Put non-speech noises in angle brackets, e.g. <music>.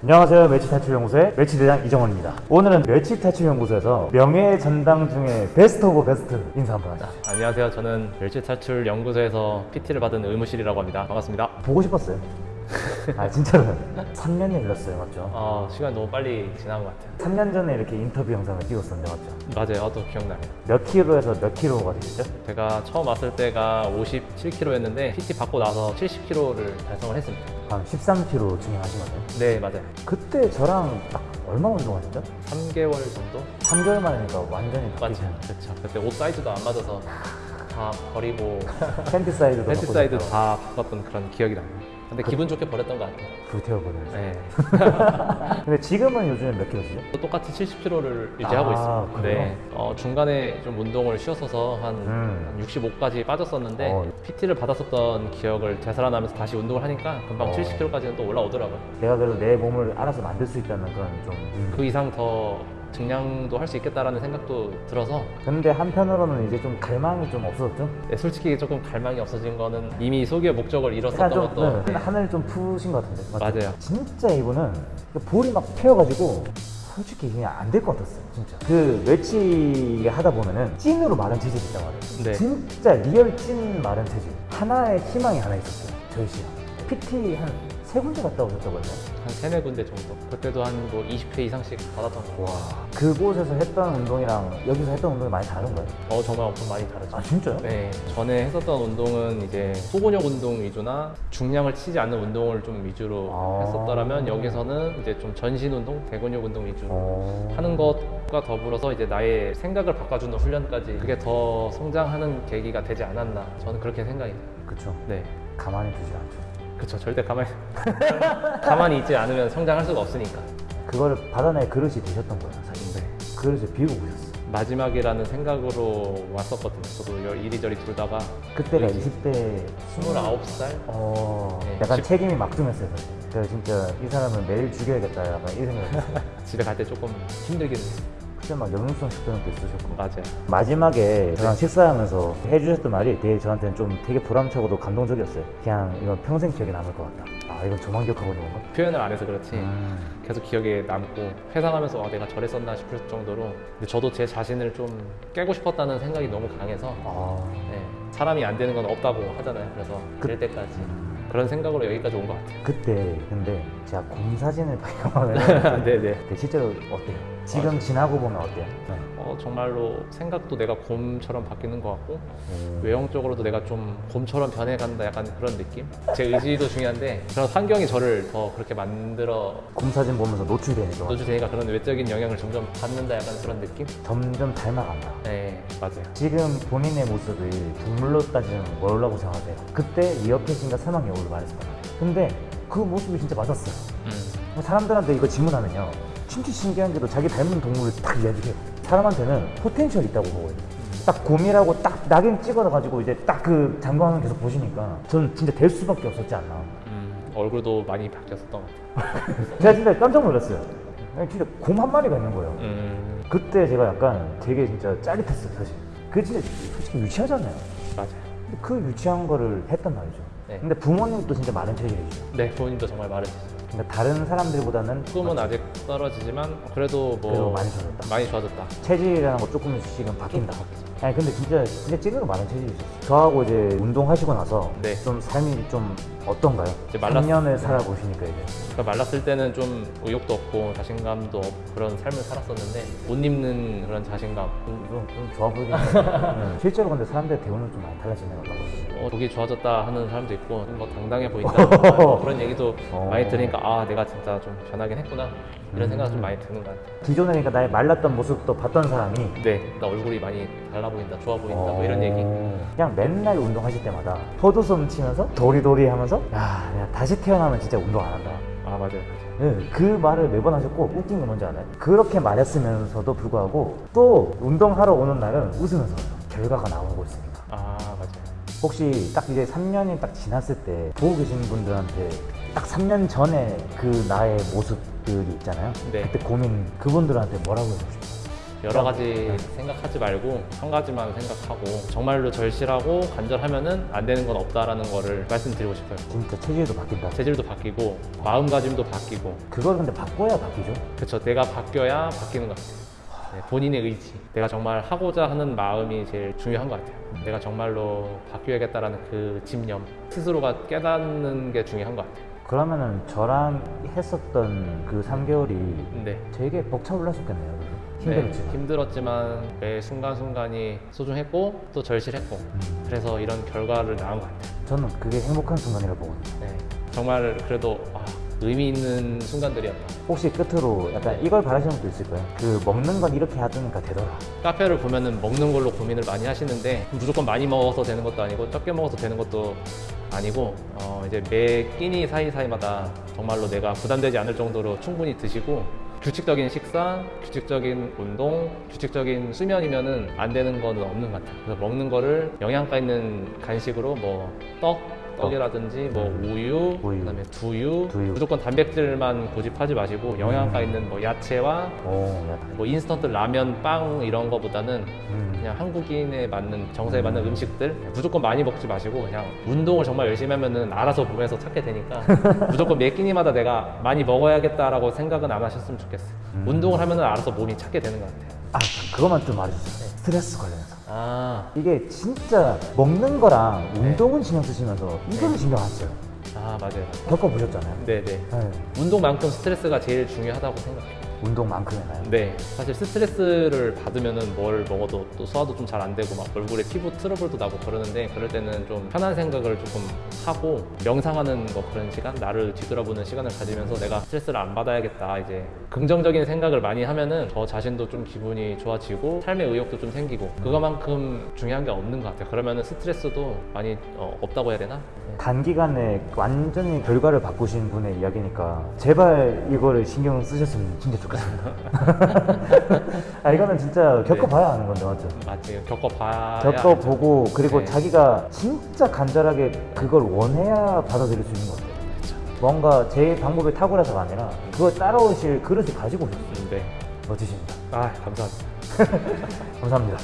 안녕하세요 멸치탈출연구소의 멸치대장 이정원입니다 오늘은 멸치탈출연구소에서 명예 전당 중에 best of best 인사 한번 하자 안녕하세요. 저는 멸치탈출 연구소에서 PT를 받은 의무실이라고 합니다. 반갑습니다. 보고 싶었어요 아 진짜로 3년이 흘렀어요 맞죠? 아, 시간 너무 빨리 지난 것 같아요. 3년 전에 이렇게 인터뷰 영상을 찍었었는데 맞죠? 맞아요. 또 기억나요. 몇 킬로에서 몇 킬로가 되셨죠? 제가 처음 왔을 때가 57kg였는데 PT 받고 나서 70kg를 달성을 했습니다. 한 13킬로 증량하신 거죠? 네, 맞아요. 그때 저랑 딱 얼마 운동하셨죠? 3개월 정도? 3개월 만이니까 완전히. 바뀌잖아요 그렇죠. 그때 옷 사이즈도 안 맞아서 다 버리고 <laughs> 팬티 사이즈도 팬티. 사이즈 다 바꿨던 그런 기억이 납니다. 근데 기분 좋게 버렸던 것 같아요. 불태워버려요 네. <laughs> 근데 지금은 요즘에 몇 킬로시죠? 또 똑같이 70kg를 유지하고 아, 있습니다. 그래요? 네. 어, 중간에 좀 운동을 쉬었어서 한, 음. 65까지 빠졌었는데 어. PT를 받았었던 기억을 되살아나면서 다시 운동을 하니까 금방 어. 70kg까지는 또 올라오더라고요. 내가 그래도 내 몸을 알아서 만들 수 있다는 그런 좀 음. 그 이상 더 증량도 할 수 있겠다라는 생각도 들어서 근데 한편으로는 이제 좀 갈망이 좀 없어졌죠? 네, 솔직히 조금 갈망이 없어진 거는 이미 소기의 목적을 이뤘었던 좀 것도 네, 네. 한을 좀 푸신 것 같은데 맞죠? 맞아요. 진짜 이분은 그 볼이 막 펴가지고 솔직히 그냥 안 될 것 같았어요 진짜 그 멸치 하다 보면은 찐으로 마른 체질이 있단 말이에요 네. 진짜 real 찐 마른 체질 하나의 희망이 하나 있었어요 저희 씨랑 PT 한 세 군데 갔다 오셨다고 했나요? 한 세네 군데 정도. 그때도 한 뭐 20회 이상씩 받았던 거. 와 그곳에서 했던 운동이랑 여기서 했던 운동이 많이 다른 거예요? 어, 정말 엄청 많이 다르죠. 아 진짜요? 네, 전에 했었던 운동은 이제 소근육 운동 위주나 중량을 치지 않는 운동을 좀 위주로 아. 했었더라면 여기서는 이제 좀 전신 운동, 대근육 운동 위주로 어... 하는 것과 더불어서 이제 나의 생각을 바꿔주는 훈련까지 그게 더 성장하는 계기가 되지 않았나 저는 그렇게 생각이 돼요. 그쵸 네, 가만히 두질 않죠 그렇죠. 절대 가만히 <laughs> 가만히 있지 않으면 성장할 수가 없으니까. 그거를 받아낼 그릇이 되셨던 거예요 사실 네. 그릇을 비우고 오셨어요 마지막이라는 생각으로 왔었거든요. 저도 이리저리 돌다가 그때가 그렇지. 20대 29살 어... 네, 약간 십- 책임이 막중했어요 사실 그래서 진짜 이 사람은 매일 죽여야겠다 약간 이 생각했어요 <laughs> 집에 갈 때 조금 힘들긴 했어요. 그때 막 역류성 식도염도 있으셨고. 맞아요. 마지막에 저랑 식사하면서 해주셨던 말이 되게 저한테는 좀 되게 보람차고도 감동적이었어요. 그냥 이건 평생 기억에 남을 것 같다. 아 이건 저만 기억하고 있는 건가? 표현을 안 해서 그렇지. 음... 계속 기억에 남고 회상하면서 아, 내가 저랬었나 싶을 정도로 근데 저도 제 자신을 좀 깨고 싶었다는 생각이 너무 강해서 아... 네, 사람이 안 되는 건 없다고 하잖아요. 그래서 그- 될 때까지. 그런 생각으로 여기까지 온 것 같아요. 그때 근데 제가 곰 사진을 <laughs> <laughs> 발견하면 네네. 실제로 어때요? 지금 맞아. 지나고 보면 어때요? 네. 어, 정말로 생각도 내가 곰처럼 바뀌는 것 같고 오. 외형적으로도 내가 좀 곰처럼 변해간다 약간 그런 느낌? 제 의지도 중요한데 그런 환경이 저를 더 그렇게 만들어 곰 사진 보면서 노출되니까 노출되니까 그런 외적인 영향을 점점 받는다 약간 그런 느낌? 점점 닮아간다. 네 맞아요 지금 본인의 모습이 동물로 따지면 뭐라고 생각하세요? 그때 이어패신과 사망여우를 말했었단 말이에요. 근데 그 모습이 진짜 맞았어요. 음. 사람들한테 이거 질문하면요. 진짜 신기한 게도 자기 닮은 동물을 딱 이야기해요. 사람한테는 potential 있다고 보거든요. 딱 곰이라고 딱 낙인 찍어가지고 이제 딱 그 장관을 계속 보시니까 저는 진짜 될 수밖에 없었지 않나. 음, 얼굴도 많이 바뀌었었던 것 같아요 제가 진짜 깜짝 놀랐어요. 진짜 곰 한 마리가 있는 거예요. 음, 그때 제가 약간 되게 진짜 짜릿했어요, 사실. 그 진짜 솔직히 유치하잖아요. 맞아요 근데 그 유치한 거를 했단 말이죠. 네. 근데 부모님도 진짜 많은 체질이죠. 네 부모님도 정말 말해주세요 그러니까 다른 사람들보다는 꿈은 아직 떨어지지만 그래도 뭐 그래도 많이 좋아졌다. 많이 좋아졌다 체질이라는 거 조금씩은 바뀐다. 좀 바뀌죠. 아니 근데 진짜 진짜 찐으로 많은 체질이셨어요. 저하고 이제 운동하시고 나서 네. 좀 삶이 좀 어떤가요? 이제 말랐- 3년을 살아보시니까 이제 그러니까 말랐을 때는 좀 의욕도 없고 자신감도 없고 그런 삶을 살았었는데 옷 입는 그런 자신감 좀, 좀, 좀 좋아 보이긴 해요. 네. <laughs> 실제로 근데 사람들의 대우는 좀 많이 달라지네요. 어, 목이 좋아졌다 하는 사람도 있고 뭐 당당해 보인다 <laughs> 뭐 그런 얘기도 어. 많이 들으니까 아 내가 진짜 좀 변하긴 했구나 이런 음. 생각이 좀 많이 드는 것 같아요 기존에 그러니까 나의 말랐던 모습도 봤던 사람이 네나 얼굴이 많이 달라 보인다 좋아 보인다 뭐 이런 어. 얘기 그냥 맨날 운동하실 때마다 포도솜 치면서 도리도리 하면서 야 내가 다시 태어나면 진짜 운동 안 한다 아 맞아요 네, 그 말을 매번 하셨고 웃긴 건 뭔지 알아요? 그렇게 말했으면서도 불구하고 또 운동하러 오는 날은 웃으면서 결과가 나오고 있습니다 아 맞아요 혹시 딱 이제 3년이 딱 지났을 때 보고 계신 분들한테 딱 3년 전에 그 나의 모습들이 있잖아요 네. 그때 고민 그분들한테 뭐라고 해주고 싶어요? 여러 가지 생각하지 말고 한 가지만 생각하고 정말로 절실하고 간절하면은 안 되는 건 없다라는 거를 말씀드리고 싶어요. 진짜 체질도 바뀐다. 체질도 바뀌고 마음가짐도 바뀌고 그걸 근데 바꿔야 바뀌죠. 그렇죠. 내가 바뀌어야 바뀌는 것 같아요. 네, 본인의 의지, 내가 정말 하고자 하는 마음이 제일 중요한 것 같아요. 내가 정말로 바뀌어야겠다라는 그 집념, 스스로가 깨닫는 게 중요한 것 같아요. 그러면은 저랑 했었던 그 3개월이 네. 되게 벅차올랐었겠네요. 네, 힘들었지만. 힘들었지만 매 순간순간이 소중했고 또 절실했고 음, 그래서 이런 결과를 낳은 것 같아요. 저는 그게 행복한 순간이라고 보거든요. 네. 정말 그래도 아, 의미 있는 순간들이었다. 혹시 끝으로 약간 이걸 바라시는 분도 있을 거예요. 그 먹는 건 이렇게 하니까 되더라. 카페를 보면 은 먹는 걸로 고민을 많이 하시는데 무조건 많이 먹어서 되는 것도 아니고 적게 먹어서 되는 것도 아니고 어 이제 매 끼니 사이사이마다 정말로 내가 부담되지 않을 정도로 충분히 드시고 규칙적인 식사, 규칙적인 운동, 규칙적인 수면이면은 안 되는 거는 없는 것 같아요. 그래서 먹는 거를 영양가 있는 간식으로 뭐 떡, 떡이라든지 뭐 우유, 우유. 그다음에 두유, 두유. 무조건 단백질만 고집하지 마시고 영양가 있는 뭐 야채와 오, 야. 뭐 인스턴트 라면, 빵 이런 거보다는 음. 그냥 한국인에 맞는 정서에 맞는 음식들 무조건 많이 먹지 마시고 그냥 운동을 정말 열심히 하면은 알아서 몸에서 찾게 되니까 <laughs> 무조건 매 끼니마다 내가 많이 먹어야겠다라고 생각은 안 하셨으면 좋겠어요. 음. 운동을 하면은 알아서 몸이 찾게 되는 것 같아요. 아, 그것만 좀 말해주세요. 스트레스 관련해서. 아, 이게 진짜 먹는 거랑 네. 운동은 신경 쓰시면서 이거는 신경 안 써요. 아 맞아요. 겪어보셨잖아요. 네네. 네. 운동만큼 스트레스가 제일 중요하다고 생각해요. 운동만큼이나요? 네, 사실 스트레스를 받으면은 뭘 먹어도 또 소화도 좀 잘 안 되고 막 얼굴에 피부 트러블도 나고 그러는데 그럴 때는 좀 편한 생각을 조금 하고 명상하는 뭐 그런 시간, 나를 뒤돌아보는 시간을 가지면서 내가 스트레스를 안 받아야겠다 이제 긍정적인 생각을 많이 하면은 저 자신도 좀 기분이 좋아지고 삶의 의욕도 좀 생기고 그거만큼 중요한 게 없는 것 같아요. 그러면은 스트레스도 많이 어, 없다고 해야 되나? 네. 단기간에 완전히 결과를 바꾸신 분의 이야기니까 제발 이거를 신경 쓰셨으면 진짜 좋겠 습니다. <laughs> 아 이거는 진짜 겪어봐야 하는 건데 맞죠? 맞지 겪어봐야 겪어보고 그리고 네. 자기가 진짜 간절하게 그걸 원해야 받아들일 수 있는 것 같아요. 뭔가 제 방법이 탁월해서가 아니라 그걸 따라오실 그릇을 가지고 오셨어요. 알죠. 네. 멋지십니다. 아 감사합니다. <laughs> 감사합니다.